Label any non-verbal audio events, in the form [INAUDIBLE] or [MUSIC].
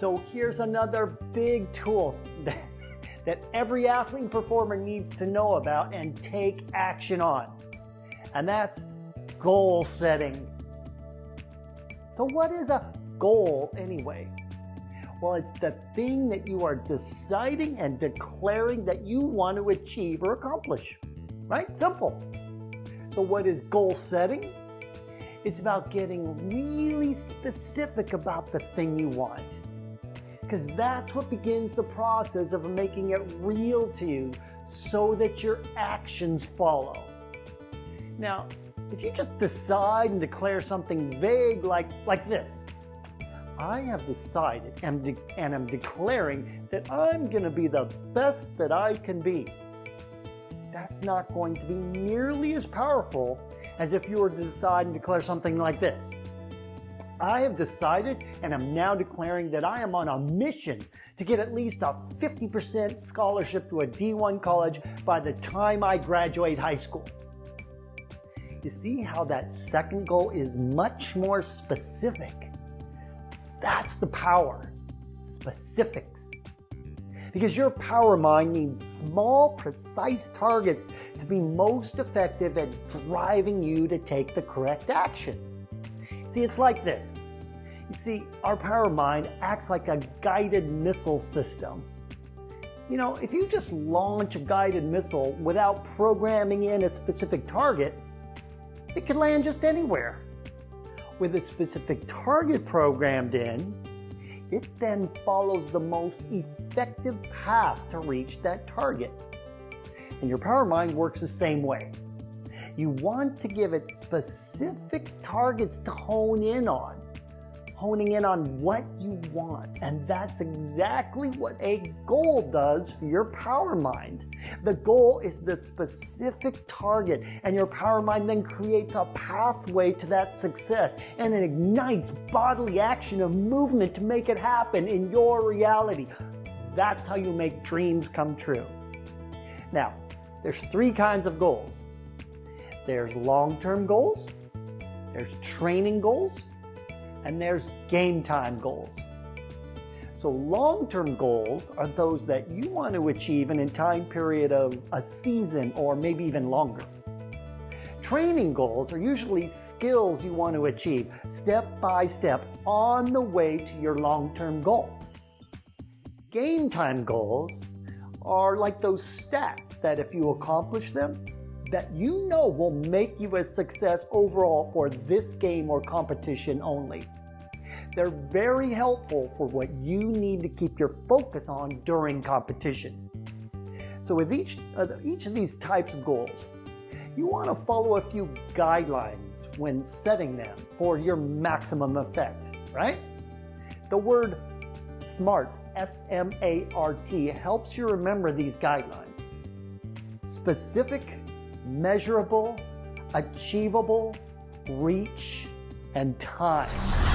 So here's another big tool [LAUGHS] that, that every athlete performer needs to know about and take action on. And that's goal setting. So what is a goal anyway? Well, it's the thing that you are deciding and declaring that you want to achieve or accomplish. Right? Simple. So what is goal setting? It's about getting really specific about the thing you want because that's what begins the process of making it real to you so that your actions follow. Now, if you just decide and declare something vague like, like this, I have decided and, de and am declaring that I'm going to be the best that I can be. That's not going to be nearly as powerful as if you were to decide and declare something like this. I have decided and am now declaring that I am on a mission to get at least a 50% scholarship to a D1 college by the time I graduate high school. You see how that second goal is much more specific. That's the power. Specifics. Because your power mind needs small, precise targets to be most effective at driving you to take the correct action. See, it's like this. You see, our power mind acts like a guided missile system. You know, if you just launch a guided missile without programming in a specific target, it can land just anywhere. With a specific target programmed in, it then follows the most effective path to reach that target. And your power mind works the same way. You want to give it specific targets to hone in on honing in on what you want. And that's exactly what a goal does for your power mind. The goal is the specific target, and your power mind then creates a pathway to that success and it ignites bodily action of movement to make it happen in your reality. That's how you make dreams come true. Now, there's three kinds of goals. There's long-term goals, there's training goals, and there's game time goals. So long-term goals are those that you want to achieve in a time period of a season or maybe even longer. Training goals are usually skills you want to achieve step by step on the way to your long-term goal. Game time goals are like those stats that if you accomplish them, that you know will make you a success overall for this game or competition only. They're very helpful for what you need to keep your focus on during competition. So with each, uh, each of these types of goals, you want to follow a few guidelines when setting them for your maximum effect, right? The word SMART, S-M-A-R-T, helps you remember these guidelines. Specific, measurable, achievable, reach, and time.